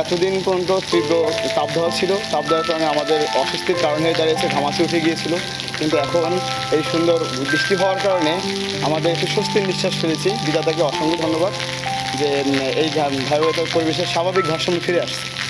এতদিন পর্যন্ত তীব্র তাপদাহ ছিল। তাপদাহের কারণে আমাদের অস্বস্তির কারণে দাঁড়িয়েছে, ঘামাচি উঠে গিয়েছিল। কিন্তু এখন এই সুন্দর বৃষ্টি হওয়ার কারণে আমাদের একটু স্বস্তির নিঃশ্বাস ফেলেছি। বিধাতাকে অসংখ্য ধন্যবাদ যে এই ঘা- পরিবেশের স্বাভাবিক ভারসাম্য ফিরে আসছে।